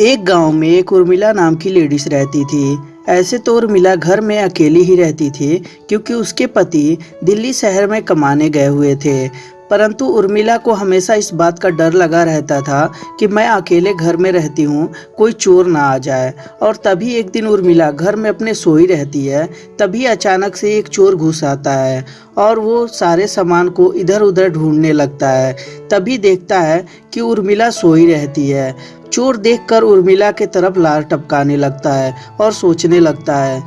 एक गाँव में एक उर्मिला नाम की लेडीज़ रहती थी। ऐसे तो उर्मिला घर में अकेली ही रहती थी, क्योंकि उसके पति दिल्ली शहर में कमाने गए हुए थे। परंतु उर्मिला को हमेशा इस बात का डर लगा रहता था कि मैं अकेले घर में रहती हूँ, कोई चोर ना आ जाए। और तभी एक दिन उर्मिला घर में अपने सोई रहती है, तभी अचानक से एक चोर घुस आता है और वो सारे सामान को इधर उधर ढूँढने लगता है। तभी देखता है कि उर्मिला सोई रहती है। चोर देखकर उर्मिला के तरफ़ लार टपकाने लगता है और सोचने लगता है,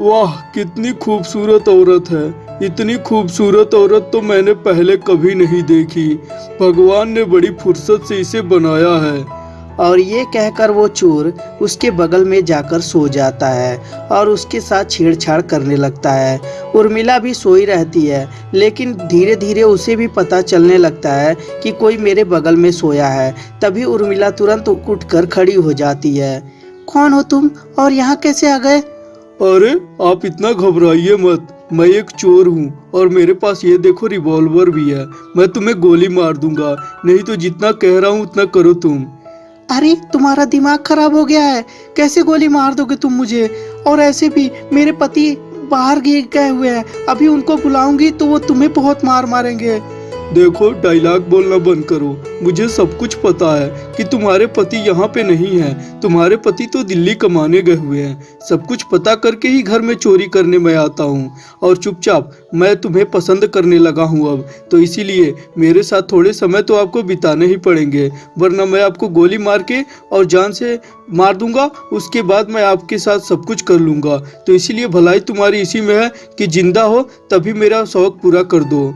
वाह, कितनी खूबसूरत औरत है। इतनी खूबसूरत औरत तो मैंने पहले कभी नहीं देखी। भगवान ने बड़ी फुर्सत से इसे बनाया है। और ये कहकर वो चोर उसके बगल में जाकर सो जाता है और उसके साथ छेड़छाड़ करने लगता है। उर्मिला भी सोई रहती है लेकिन धीरे धीरे उसे भी पता चलने लगता है कि कोई मेरे बगल में सोया है। तभी उर्मिला तुरंत उठकर खड़ी हो जाती है। कौन हो तुम? और यहाँ कैसे आ गए? अरे आप इतना घबराइए मत। मैं एक चोर हूँ और मेरे पास ये देखो रिवॉल्वर भी है। मैं तुम्हें गोली मार दूँगा। नहीं तो जितना कह रहा हूँ, उतना करो तुम। अरे, तुम्हारा दिमाग खराब हो गया है। कैसे गोली मार दोगे तुम मुझे? और ऐसे भी मेरे पति बाहर गए हुए हैं। अभी उनको बुलाऊँगी तो वो तुम्हें बहुत मार मारेंगे। देखो डायलॉग बोलना बंद करो। मुझे सब कुछ पता है कि तुम्हारे पति यहाँ पे नहीं है। तुम्हारे पति तो दिल्ली कमाने गए हुए हैं। सब कुछ पता करके ही घर में चोरी करने में आता हूँ। और चुपचाप मैं तुम्हें पसंद करने लगा हूँ अब। तो इसीलिए मेरे साथ थोड़े समय तो आपको बिताने ही पड़ेंगे। वरना मैं आपको गोली मार के और जान से मार दूँगा। उसके बाद मैं आपके साथ सब कुछ कर लूँगा। तो इसीलिए भलाई तुम्हारी इसी में है कि ज़िंदा हो, तभी मेरा शौक पूरा कर दो।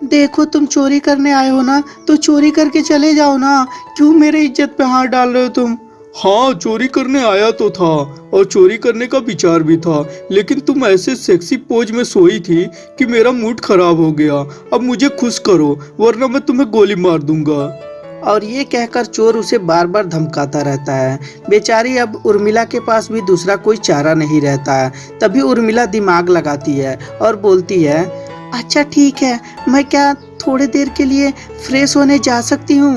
देखो तुम चोरी करने आए हो ना तो चोरी करके चले जाओ ना। क्यों मेरे इज़्ज़त पे हाथ डाल रहे हो तुम? हाँ चोरी करने आया तो था और चोरी करने का विचार भी था। लेकिन तुम ऐसे सेक्सी पोज में सोई थी कि मेरा मूड खराब हो गया। अब मुझे खुश करो वरना मैं तुम्हें गोली मार दूँगा। और ये कहकर चोर उसे बार बार धमकाता रहता है। बेचारी अब उर्मिला के पास भी दूसरा कोई चारा नहीं रहता है। तभी उर्मिला दिमाग लगाती है और बोलती है अच्छा ठीक है। मैं क्या थोड़ी देर के लिए फ्रेश होने जा सकती हूँ?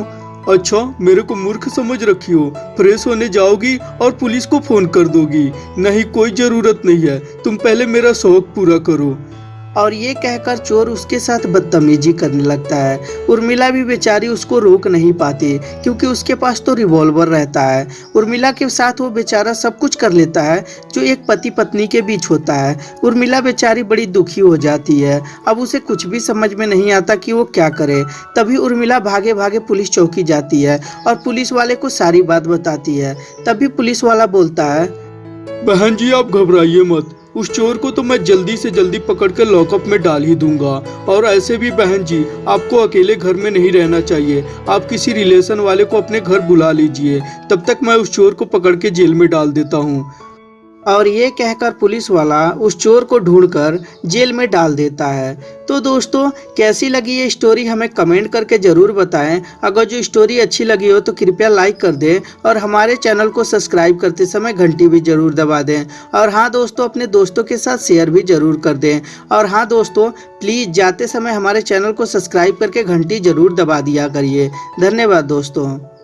अच्छा मेरे को मूर्ख समझ रखी हो। फ्रेश होने जाओगी और पुलिस को फ़ोन कर दोगी। नहीं, कोई ज़रूरत नहीं है। तुम पहले मेरा शौक पूरा करो। और ये कहकर चोर उसके साथ बदतमीजी करने लगता है। उर्मिला भी बेचारी उसको रोक नहीं पाती, क्योंकि उसके पास तो रिवॉल्वर रहता है। उर्मिला के साथ वो बेचारा सब कुछ कर लेता है, जो एक पति पत्नी के बीच होता है। उर्मिला बेचारी बड़ी दुखी हो जाती है। अब उसे कुछ भी समझ में नहीं आता कि वो क्या करे। तभी उर्मिला भागे भागे पुलिस चौकी जाती है और पुलिस वाले को सारी बात बताती है। तभी पुलिस वाला बोलता है, बहन जी, आप घबराइए मत। उस चोर को तो मैं जल्दी से जल्दी पकड़कर लॉकअप में डाल ही दूँगा। और ऐसे भी बहन जी, आपको अकेले घर में नहीं रहना चाहिए। आप किसी रिलेशन वाले को अपने घर बुला लीजिए। तब तक मैं उस चोर को पकड़ के जेल में डाल देता हूँ। और ये कहकर पुलिस वाला उस चोर को ढूंढकर जेल में डाल देता है। तो दोस्तों, कैसी लगी ये स्टोरी हमें कमेंट करके ज़रूर बताएँ। अगर जो स्टोरी अच्छी लगी हो तो कृपया लाइक कर दें और हमारे चैनल को सब्सक्राइब करते समय घंटी भी ज़रूर दबा दें। और हाँ दोस्तों, अपने दोस्तों के साथ शेयर भी ज़रूर कर दें। और हाँ दोस्तों प्लीज़ जाते समय हमारे चैनल को सब्सक्राइब करके घंटी ज़रूर दबा दिया करिए। धन्यवाद दोस्तों।